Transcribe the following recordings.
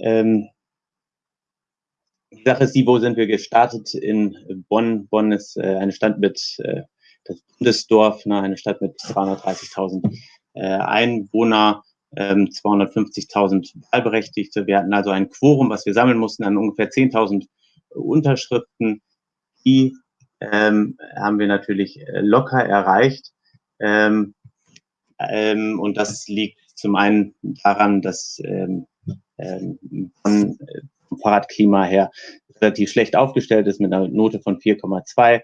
ähm, die Sache ist die, wo sind wir gestartet? In Bonn. Bonn ist äh, eine Stadt mit, äh, das Bundesdorf, ne, eine Stadt mit 330.000 äh, Einwohner, ähm, 250.000 Wahlberechtigte. Wir hatten also ein Quorum, was wir sammeln mussten, an ungefähr 10.000 Unterschriften. Die ähm, haben wir natürlich äh, locker erreicht. Ähm, ähm, und das liegt zum einen daran, dass ähm, ähm, von, äh, vom Fahrradklima her relativ schlecht aufgestellt ist mit einer Note von 4,2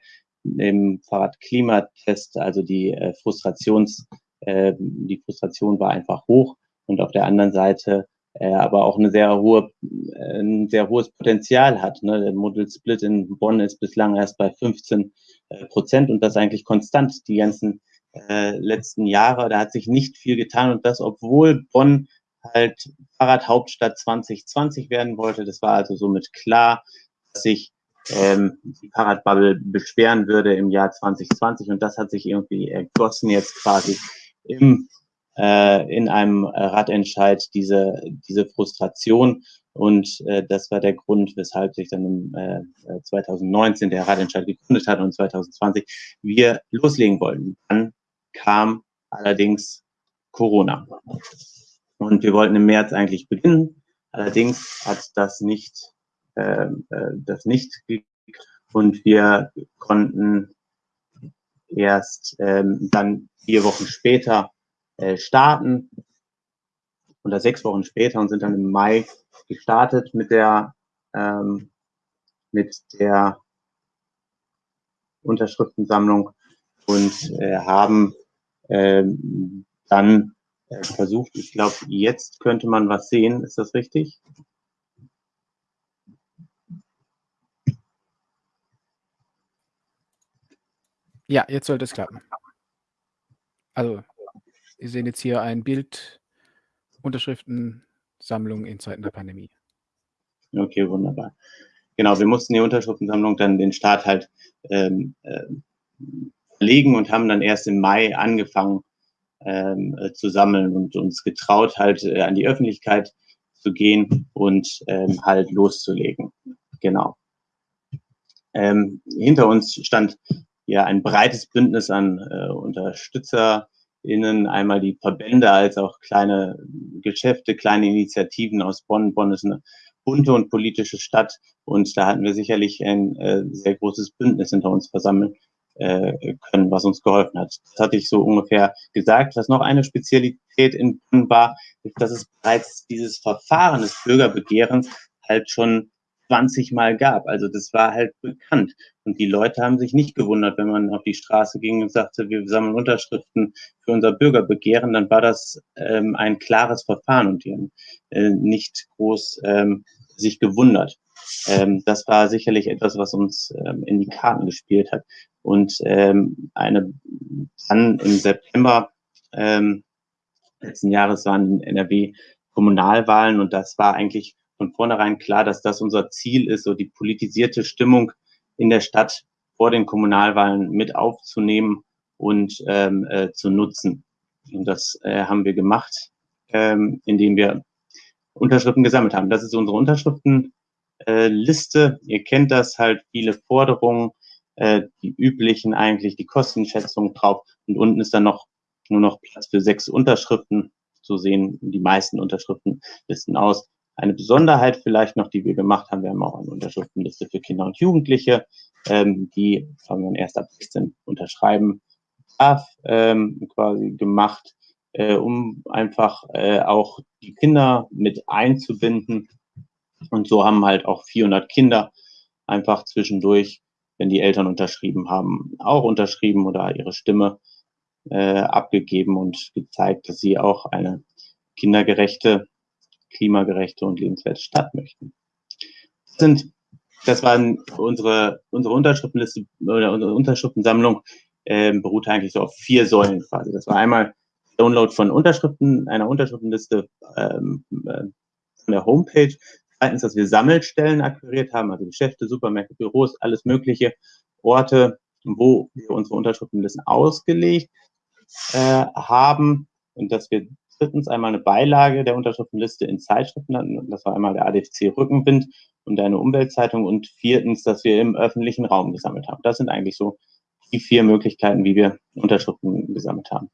im Fahrradklimatest, also die äh, Frustrations, äh, die Frustration war einfach hoch und auf der anderen Seite äh, aber auch eine sehr hohe, äh, ein sehr hohes Potenzial hat. Ne? Der Model Split in Bonn ist bislang erst bei 15 äh, Prozent und das eigentlich konstant die ganzen äh, letzten Jahre. Da hat sich nicht viel getan und das, obwohl Bonn halt Fahrradhauptstadt 2020 werden wollte. Das war also somit klar, dass sich ähm, die Fahrradbubble beschweren würde im Jahr 2020 und das hat sich irgendwie ergossen jetzt quasi im äh, in einem Radentscheid diese diese Frustration und äh, das war der Grund, weshalb sich dann im äh, 2019 der Radentscheid gegründet hat und 2020 wir loslegen wollten. Dann kam allerdings Corona. Und wir wollten im März eigentlich beginnen. Allerdings hat das nicht, äh, äh das nicht und wir konnten erst ähm, dann vier Wochen später äh, starten oder sechs Wochen später und sind dann im Mai gestartet mit der ähm, mit der Unterschriftensammlung und äh, haben ähm, dann äh, versucht, ich glaube, jetzt könnte man was sehen. Ist das richtig? Ja, jetzt sollte es klappen. Also, Sie sehen jetzt hier ein Bild, Unterschriftensammlung in Zeiten der Pandemie. Okay, wunderbar. Genau, wir mussten die Unterschriftensammlung dann den Start halt ähm, äh, verlegen und haben dann erst im Mai angefangen, ähm, äh, zu sammeln und uns getraut, halt äh, an die Öffentlichkeit zu gehen und ähm, halt loszulegen. Genau. Ähm, hinter uns stand ja ein breites Bündnis an äh, UnterstützerInnen, einmal die Verbände als auch kleine Geschäfte, kleine Initiativen aus Bonn. Bonn ist eine bunte und politische Stadt und da hatten wir sicherlich ein äh, sehr großes Bündnis hinter uns versammelt können, was uns geholfen hat. Das hatte ich so ungefähr gesagt. Was noch eine Spezialität in Bonn war, ist, dass es bereits dieses Verfahren des Bürgerbegehrens halt schon 20 Mal gab. Also das war halt bekannt. Und die Leute haben sich nicht gewundert, wenn man auf die Straße ging und sagte, wir sammeln Unterschriften für unser Bürgerbegehren, dann war das ähm, ein klares Verfahren und die haben äh, nicht groß ähm, sich gewundert. Ähm, das war sicherlich etwas, was uns ähm, in die Karten gespielt hat. Und ähm, eine dann im September ähm, letzten Jahres waren in NRW Kommunalwahlen und das war eigentlich von vornherein klar, dass das unser Ziel ist, so die politisierte Stimmung in der Stadt vor den Kommunalwahlen mit aufzunehmen und ähm, äh, zu nutzen. Und das äh, haben wir gemacht, ähm, indem wir Unterschriften gesammelt haben. Das ist unsere Unterschriftenliste. Äh, Ihr kennt das halt, viele Forderungen, äh, die üblichen eigentlich, die Kostenschätzung drauf. Und unten ist dann noch nur noch Platz für sechs Unterschriften. So sehen die meisten Unterschriftenlisten aus. Eine Besonderheit vielleicht noch, die wir gemacht haben, wir haben auch eine Unterschriftenliste für Kinder und Jugendliche, ähm, die haben wir erst ab 16 unterschreiben darf, ähm, quasi gemacht, äh, um einfach äh, auch die Kinder mit einzubinden. Und so haben halt auch 400 Kinder einfach zwischendurch wenn die Eltern unterschrieben haben, auch unterschrieben oder ihre Stimme äh, abgegeben und gezeigt, dass sie auch eine kindergerechte, klimagerechte und lebenswerte Stadt möchten. Das sind, das waren unsere, unsere Unterschriftenliste oder unsere Unterschriftensammlung äh, beruht eigentlich so auf vier Säulen quasi. Das war einmal Download von Unterschriften, einer Unterschriftenliste ähm, äh, von der Homepage. Zweitens, dass wir Sammelstellen akquiriert haben, also Geschäfte, Supermärkte, Büros, alles mögliche Orte, wo wir unsere Unterschriftenlisten ausgelegt äh, haben und dass wir drittens einmal eine Beilage der Unterschriftenliste in Zeitschriften, das war einmal der ADFC Rückenwind und eine Umweltzeitung und viertens, dass wir im öffentlichen Raum gesammelt haben. Das sind eigentlich so die vier Möglichkeiten, wie wir Unterschriften gesammelt haben.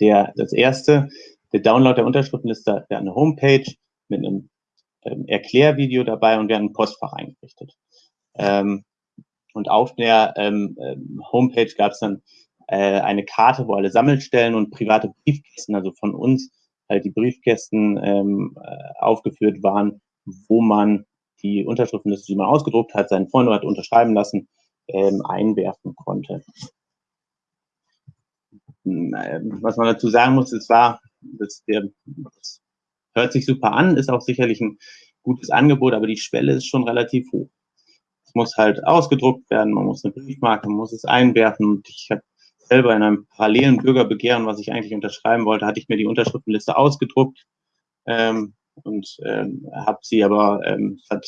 Der, das erste, der Download der Unterschriftenliste, wir eine Homepage mit einem Erklärvideo dabei und wir haben ein Postfach eingerichtet. Ähm, und auf der ähm, ähm Homepage gab es dann äh, eine Karte, wo alle Sammelstellen und private Briefkästen, also von uns, halt die Briefkästen ähm, äh, aufgeführt waren, wo man die Unterschriftenliste, die man ausgedruckt hat, seinen Freund hat unterschreiben lassen, ähm, einwerfen konnte. Hm, was man dazu sagen muss, es war, das, der, das hört sich super an, ist auch sicherlich ein gutes Angebot, aber die Schwelle ist schon relativ hoch. Es muss halt ausgedruckt werden, man muss eine Briefmarke, man muss es einwerfen und ich habe selber in einem parallelen Bürgerbegehren, was ich eigentlich unterschreiben wollte, hatte ich mir die Unterschriftenliste ausgedruckt ähm, und ähm, habe sie aber, ähm, hat,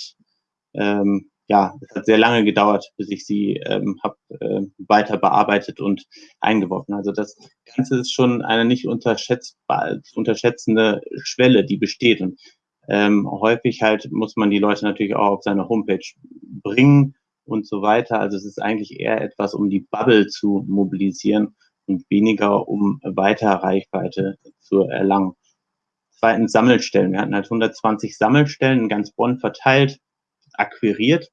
ähm, ja, es hat sehr lange gedauert, bis ich sie ähm, habe äh, weiter bearbeitet und eingeworfen. Also das Ganze ist schon eine nicht unterschätzbar, unterschätzende Schwelle, die besteht und ähm, häufig halt muss man die Leute natürlich auch auf seine Homepage bringen und so weiter. Also es ist eigentlich eher etwas, um die Bubble zu mobilisieren und weniger um weiter Reichweite zu erlangen. Zweitens Sammelstellen. Wir hatten halt 120 Sammelstellen in ganz Bonn verteilt, akquiriert.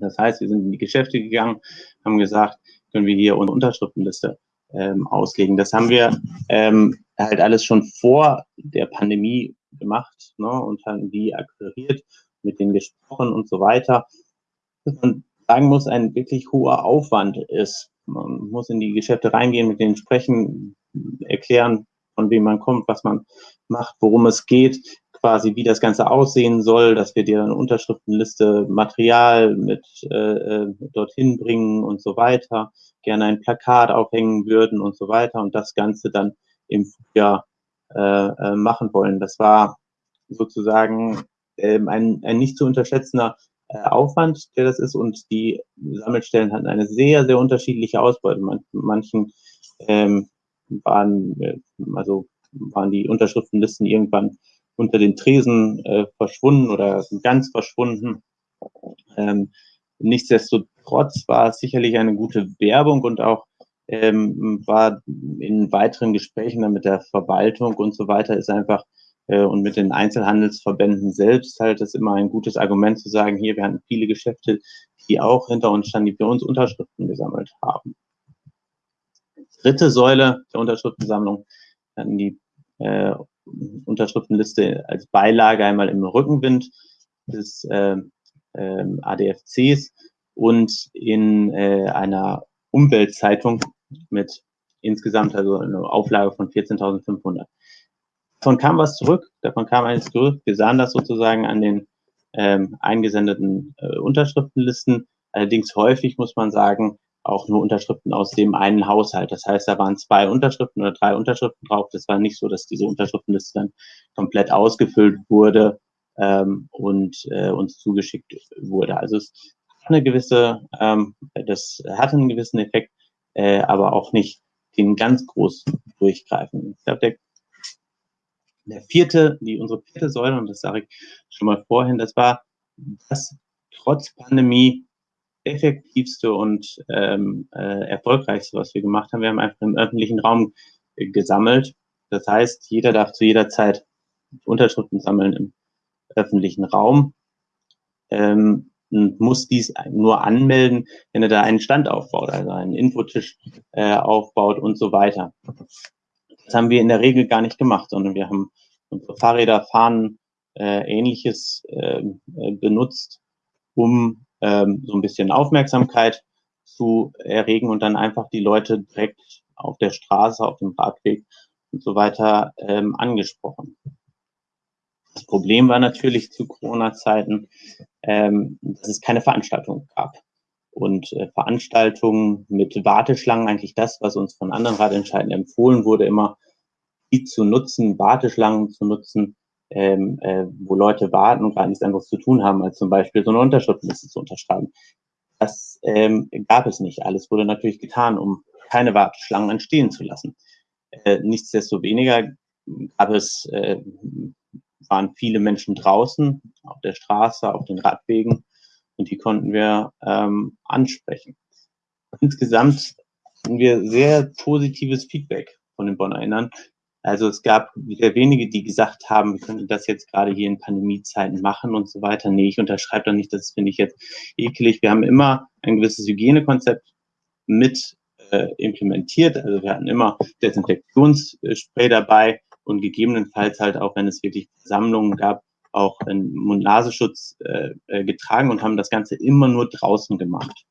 Das heißt, wir sind in die Geschäfte gegangen, haben gesagt, können wir hier unsere Unterschriftenliste ähm, auslegen. Das haben wir ähm, halt alles schon vor der Pandemie gemacht ne, und haben die akquiriert, mit denen gesprochen und so weiter man sagen muss, ein wirklich hoher Aufwand ist. Man muss in die Geschäfte reingehen, mit denen sprechen, erklären, von wem man kommt, was man macht, worum es geht, quasi wie das Ganze aussehen soll, dass wir dir eine Unterschriftenliste, Material mit äh, äh, dorthin bringen und so weiter, gerne ein Plakat aufhängen würden und so weiter und das Ganze dann im Frühjahr äh, äh, machen wollen. Das war sozusagen ähm, ein, ein nicht zu unterschätzender äh, Aufwand, der das ist und die Sammelstellen hatten eine sehr, sehr unterschiedliche Ausbeute. manchen ähm, waren, also waren die Unterschriftenlisten irgendwann unter den Tresen äh, verschwunden oder ganz verschwunden. Ähm, nichtsdestotrotz war es sicherlich eine gute Werbung und auch ähm, war in weiteren Gesprächen dann mit der Verwaltung und so weiter ist einfach äh, und mit den Einzelhandelsverbänden selbst halt ist immer ein gutes Argument zu sagen, hier, wir hatten viele Geschäfte, die auch hinter uns standen, die für uns Unterschriften gesammelt haben. Dritte Säule der Unterschriftensammlung, hatten die äh, Unterschriftenliste als Beilage einmal im Rückenwind des äh, äh, ADFCs und in äh, einer Umweltzeitung mit insgesamt also eine Auflage von 14.500. Davon kam was zurück, davon kam eines zurück. Wir sahen das sozusagen an den ähm, eingesendeten äh, Unterschriftenlisten. Allerdings häufig muss man sagen, auch nur Unterschriften aus dem einen Haushalt. Das heißt, da waren zwei Unterschriften oder drei Unterschriften drauf. Das war nicht so, dass diese Unterschriftenliste dann komplett ausgefüllt wurde ähm, und äh, uns zugeschickt wurde. Also es hat eine gewisse, ähm, das hatte einen gewissen Effekt, äh, aber auch nicht den ganz groß durchgreifen. Ich glaube, der der vierte, die unsere vierte Säule, und das sage ich schon mal vorhin, das war das trotz Pandemie effektivste und ähm, äh, erfolgreichste, was wir gemacht haben. Wir haben einfach im öffentlichen Raum äh, gesammelt. Das heißt, jeder darf zu jeder Zeit Unterschriften sammeln im öffentlichen Raum ähm, und muss dies nur anmelden, wenn er da einen Stand aufbaut, also einen Infotisch äh, aufbaut und so weiter. Das haben wir in der Regel gar nicht gemacht, sondern wir haben unsere Fahrräder, Fahnen, äh, ähnliches äh, benutzt, um ähm, so ein bisschen Aufmerksamkeit zu erregen und dann einfach die Leute direkt auf der Straße, auf dem Radweg und so weiter ähm, angesprochen. Das Problem war natürlich zu Corona-Zeiten, ähm, dass es keine Veranstaltung gab und äh, Veranstaltungen mit Warteschlangen, eigentlich das, was uns von anderen Radentscheiden empfohlen wurde, immer die zu nutzen, Warteschlangen zu nutzen, ähm, äh, wo Leute warten und gar nichts anderes zu tun haben, als zum Beispiel so eine Unterschriftenliste zu unterschreiben. Das ähm, gab es nicht. Alles wurde natürlich getan, um keine Warteschlangen entstehen zu lassen. Äh, nichtsdestoweniger gab es, äh, waren viele Menschen draußen auf der Straße, auf den Radwegen und die konnten wir ähm, ansprechen. Insgesamt hatten wir sehr positives Feedback von den Bonnerinnern. Also es gab sehr wenige, die gesagt haben, wir könnten das jetzt gerade hier in Pandemiezeiten machen und so weiter. Nee, ich unterschreibe da nicht, das finde ich jetzt ekelig. Wir haben immer ein gewisses Hygienekonzept mit äh, implementiert. Also wir hatten immer Desinfektionsspray dabei und gegebenenfalls halt auch, wenn es wirklich Versammlungen gab, auch einen Mund-Nasenschutz äh, äh, getragen und haben das Ganze immer nur draußen gemacht.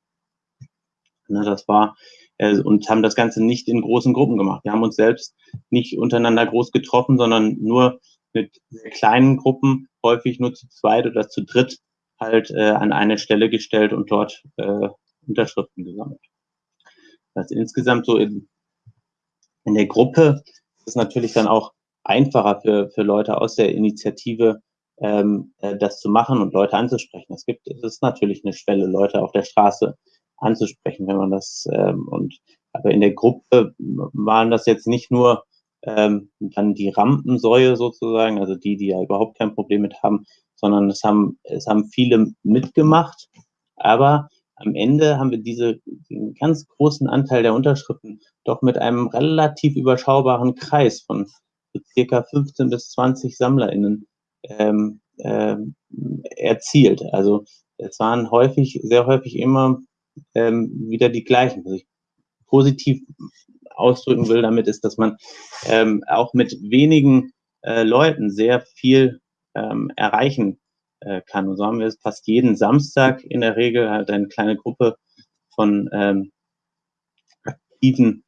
Ne, das war äh, und haben das Ganze nicht in großen Gruppen gemacht. Wir haben uns selbst nicht untereinander groß getroffen, sondern nur mit kleinen Gruppen, häufig nur zu zweit oder zu dritt, halt äh, an eine Stelle gestellt und dort äh, Unterschriften gesammelt. Das insgesamt so in, in der Gruppe ist natürlich dann auch einfacher für, für Leute aus der Initiative, ähm, äh, das zu machen und Leute anzusprechen. Es gibt, es ist natürlich eine Schwelle, Leute auf der Straße anzusprechen, wenn man das ähm, und aber in der Gruppe waren das jetzt nicht nur ähm, dann die Rampensäue sozusagen, also die, die ja überhaupt kein Problem mit haben, sondern es haben es haben viele mitgemacht, aber am Ende haben wir diese den ganz großen Anteil der Unterschriften doch mit einem relativ überschaubaren Kreis von circa 15 bis 20 SammlerInnen ähm, ähm, erzielt. Also es waren häufig, sehr häufig immer ähm, wieder die gleichen. Was ich positiv ausdrücken will damit ist, dass man ähm, auch mit wenigen äh, Leuten sehr viel ähm, erreichen äh, kann. Und so haben wir es fast jeden Samstag in der Regel halt eine kleine Gruppe von ähm, Aktiven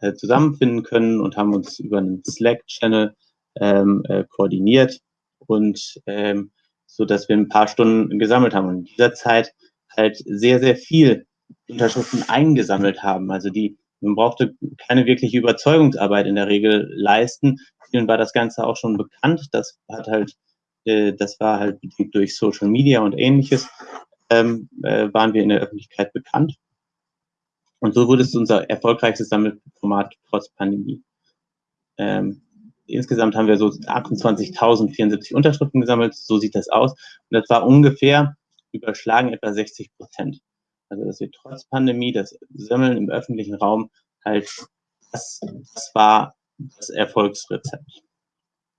äh, zusammenfinden können und haben uns über einen Slack-Channel ähm, äh, koordiniert und ähm, so dass wir ein paar Stunden gesammelt haben und in dieser Zeit halt sehr, sehr viel Unterschriften eingesammelt haben. Also die, man brauchte keine wirkliche Überzeugungsarbeit in der Regel leisten. Vielen war das Ganze auch schon bekannt. Das hat halt, äh, das war halt durch Social Media und ähnliches, ähm, äh, waren wir in der Öffentlichkeit bekannt. Und so wurde es unser erfolgreichstes Sammelformat trotz Pandemie. Ähm, insgesamt haben wir so 28.074 Unterschriften gesammelt, so sieht das aus. Und das war ungefähr überschlagen etwa 60 Prozent. Also dass wir trotz Pandemie das Sammeln im öffentlichen Raum halt, das, das war das Erfolgsrezept.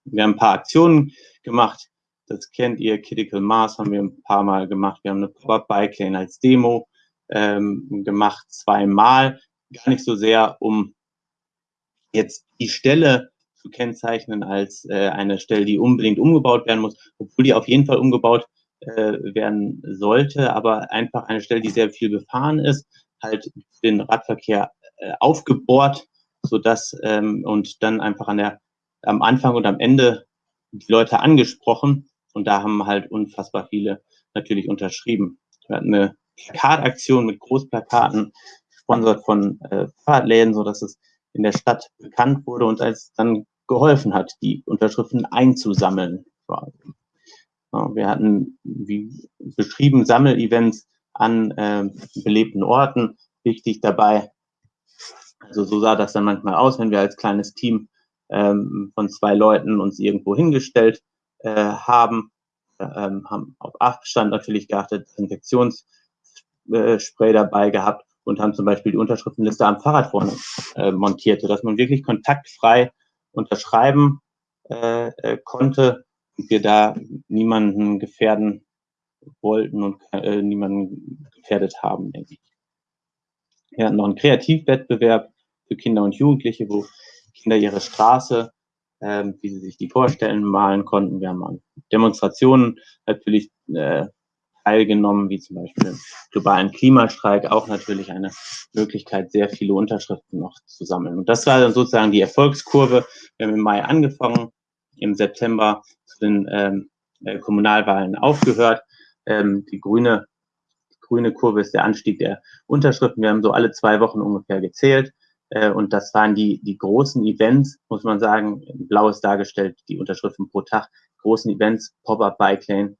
Wir haben ein paar Aktionen gemacht, das kennt ihr, Critical Mass haben wir ein paar Mal gemacht. Wir haben eine Pop-Up Bike Lane als Demo ähm, gemacht, zweimal. Gar nicht so sehr, um jetzt die Stelle zu kennzeichnen als äh, eine Stelle, die unbedingt umgebaut werden muss, obwohl die auf jeden Fall umgebaut werden sollte, aber einfach eine Stelle, die sehr viel befahren ist, halt den Radverkehr äh, aufgebohrt, so dass ähm, und dann einfach an der am Anfang und am Ende die Leute angesprochen und da haben halt unfassbar viele natürlich unterschrieben. Wir hatten eine Plakataktion mit Großplakaten, gesponsert von äh, Fahrradläden, so dass es in der Stadt bekannt wurde und als dann geholfen hat, die Unterschriften einzusammeln. Wir hatten, wie beschrieben, Sammelevents an äh, belebten Orten. Wichtig dabei, also so sah das dann manchmal aus, wenn wir als kleines Team ähm, von zwei Leuten uns irgendwo hingestellt äh, haben, äh, haben auf Abstand natürlich geachtet, Infektionsspray dabei gehabt und haben zum Beispiel die Unterschriftenliste am Fahrrad vorne äh, montiert, sodass man wirklich kontaktfrei unterschreiben äh, äh, konnte wir da niemanden gefährden wollten und äh, niemanden gefährdet haben, denke ich. Wir hatten noch einen Kreativwettbewerb für Kinder und Jugendliche, wo Kinder ihre Straße, ähm, wie sie sich die vorstellen, malen konnten. Wir haben an Demonstrationen natürlich äh, teilgenommen, wie zum Beispiel globalen Klimastreik, auch natürlich eine Möglichkeit, sehr viele Unterschriften noch zu sammeln. Und das war dann sozusagen die Erfolgskurve. Wir haben im Mai angefangen, im September den ähm, äh, Kommunalwahlen aufgehört. Ähm, die grüne, grüne Kurve ist der Anstieg der Unterschriften. Wir haben so alle zwei Wochen ungefähr gezählt. Äh, und das waren die, die großen Events, muss man sagen. Blau ist dargestellt, die Unterschriften pro Tag. Großen Events, Pop-Up Bike Lane,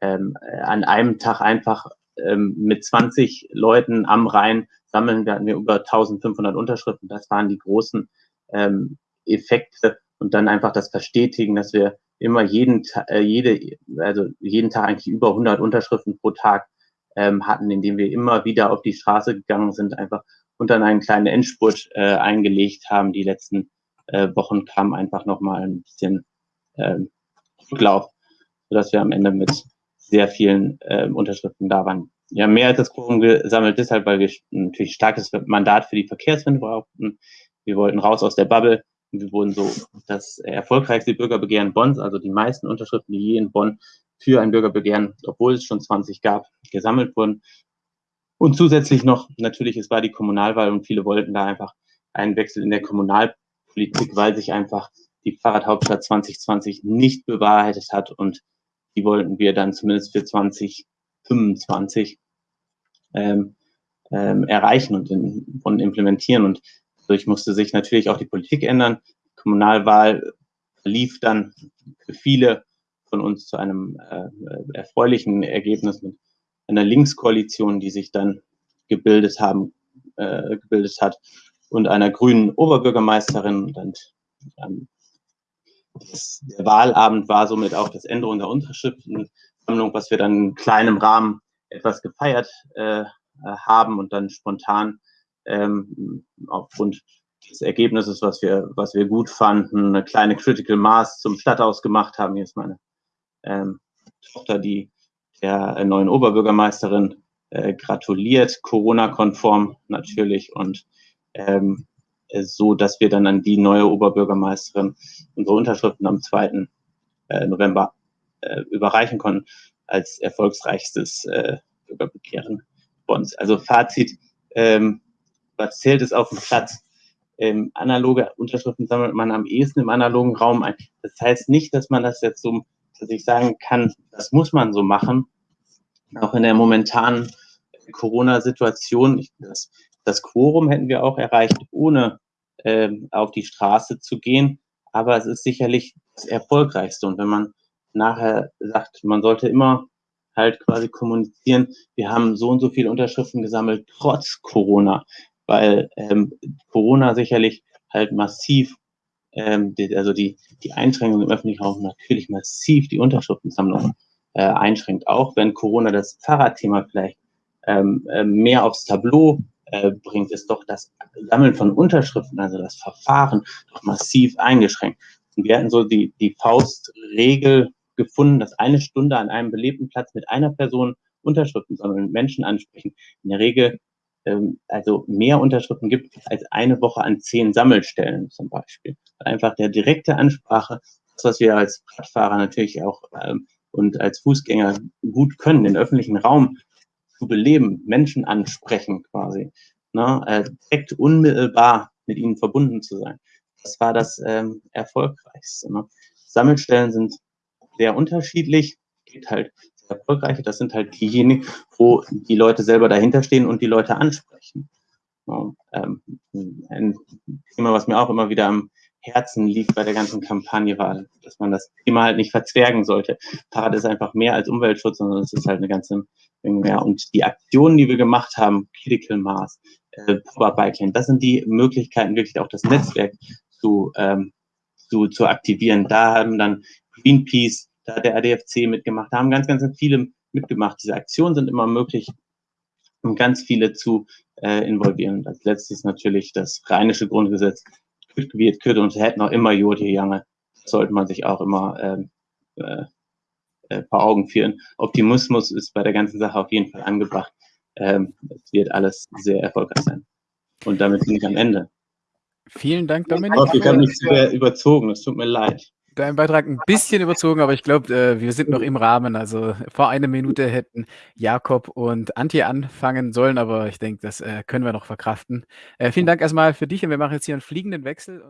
ähm, an einem Tag einfach ähm, mit 20 Leuten am Rhein sammeln. Da hatten wir über 1500 Unterschriften. Das waren die großen ähm, Effekte und dann einfach das verstetigen, dass wir immer jeden, äh, jede, also jeden Tag eigentlich über 100 Unterschriften pro Tag ähm, hatten, indem wir immer wieder auf die Straße gegangen sind, einfach und dann einen kleinen Endspurt äh, eingelegt haben. Die letzten äh, Wochen kam einfach nochmal ein bisschen ähm, Rücklauf, sodass wir am Ende mit sehr vielen äh, Unterschriften da waren. Haben mehr als das Quorum gesammelt, deshalb, weil wir natürlich starkes Mandat für die Verkehrswende brauchten. Wir wollten raus aus der Bubble. Und wir wurden so das erfolgreichste Bürgerbegehren Bonns, also die meisten Unterschriften, die je in Bonn für ein Bürgerbegehren, obwohl es schon 20 gab, gesammelt wurden. Und zusätzlich noch, natürlich, es war die Kommunalwahl und viele wollten da einfach einen Wechsel in der Kommunalpolitik, weil sich einfach die Fahrradhauptstadt 2020 nicht bewahrheitet hat und die wollten wir dann zumindest für 2025 ähm, ähm, erreichen und, in, und implementieren. Und dadurch musste sich natürlich auch die Politik ändern. Die Kommunalwahl lief dann für viele von uns zu einem äh, erfreulichen Ergebnis mit einer Linkskoalition, die sich dann gebildet haben, äh, gebildet hat und einer grünen Oberbürgermeisterin und ähm, das, der Wahlabend war somit auch das Änderung der Unterschriftensammlung, was wir dann in kleinem Rahmen etwas gefeiert äh, haben und dann spontan ähm, aufgrund des Ergebnisses, was wir, was wir gut fanden, eine kleine Critical Mass zum Stadthaus gemacht haben. Hier ist meine ähm, Tochter, die der neuen Oberbürgermeisterin äh, gratuliert, Corona-konform natürlich und ähm, so, dass wir dann an die neue Oberbürgermeisterin unsere Unterschriften am 2. Äh, November äh, überreichen konnten als erfolgsreichstes äh, Bürgerbegehren Bonds. Also Fazit, ähm, was zählt es auf dem Platz? Ähm, analoge Unterschriften sammelt man am ehesten im analogen Raum ein. Das heißt nicht, dass man das jetzt so, dass ich sagen kann, das muss man so machen. Auch in der momentanen Corona-Situation, das, das Quorum hätten wir auch erreicht, ohne ähm, auf die Straße zu gehen. Aber es ist sicherlich das Erfolgreichste. Und wenn man nachher sagt, man sollte immer halt quasi kommunizieren, wir haben so und so viele Unterschriften gesammelt, trotz Corona, weil ähm, Corona sicherlich halt massiv, ähm, die, also die, die Einschränkungen im öffentlichen Raum natürlich massiv die Unterschriftensammlung äh, einschränkt, auch wenn Corona das Fahrradthema vielleicht ähm, äh, mehr aufs Tableau äh, bringt, ist doch das Sammeln von Unterschriften, also das Verfahren, doch massiv eingeschränkt. Und wir hatten so die, die Faustregel gefunden, dass eine Stunde an einem belebten Platz mit einer Person Unterschriften sammeln, Menschen ansprechen, in der Regel ähm, also mehr Unterschriften gibt als eine Woche an zehn Sammelstellen zum Beispiel. Einfach der direkte Ansprache, das, was wir als Radfahrer natürlich auch ähm, und als Fußgänger gut können, den öffentlichen Raum zu beleben, Menschen ansprechen quasi, ne, äh, direkt unmittelbar mit ihnen verbunden zu sein. Das war das ähm, Erfolgreichste. Ne? Sammelstellen sind sehr unterschiedlich, geht halt erfolgreiche, das sind halt diejenigen, wo die Leute selber dahinter stehen und die Leute ansprechen. Ähm, ein Thema, was mir auch immer wieder am Herzen liegt bei der ganzen Kampagne war, dass man das Thema halt nicht verzwergen sollte. Fahrrad ist einfach mehr als Umweltschutz, sondern es ist halt eine ganze Menge mehr. Und die Aktionen, die wir gemacht haben, Critical Mass, äh, Biking, das sind die Möglichkeiten, wirklich auch das Netzwerk zu, ähm, zu, zu aktivieren. Da haben dann Greenpeace, da hat der ADFC mitgemacht, da haben ganz, ganz viele mitgemacht. Diese Aktionen sind immer möglich, um ganz viele zu äh, involvieren. Und als letztes natürlich das rheinische Grundgesetz, wird, könnte und hätten auch immer Jodie Jange. sollte man sich auch immer ähm, äh, äh, vor Augen führen. Optimismus ist bei der ganzen Sache auf jeden Fall angebracht. Ähm, es wird alles sehr erfolgreich sein. Und damit bin ich am Ende. Vielen Dank, Dominik. Ich habe mich sehr überzogen, es tut mir leid. Dein Beitrag ein bisschen überzogen, aber ich glaube, äh, wir sind noch im Rahmen. Also vor einer Minute hätten Jakob und Antje anfangen sollen, aber ich denke, das äh, können wir noch verkraften. Äh, vielen Dank erstmal für dich und wir machen jetzt hier einen fliegenden Wechsel.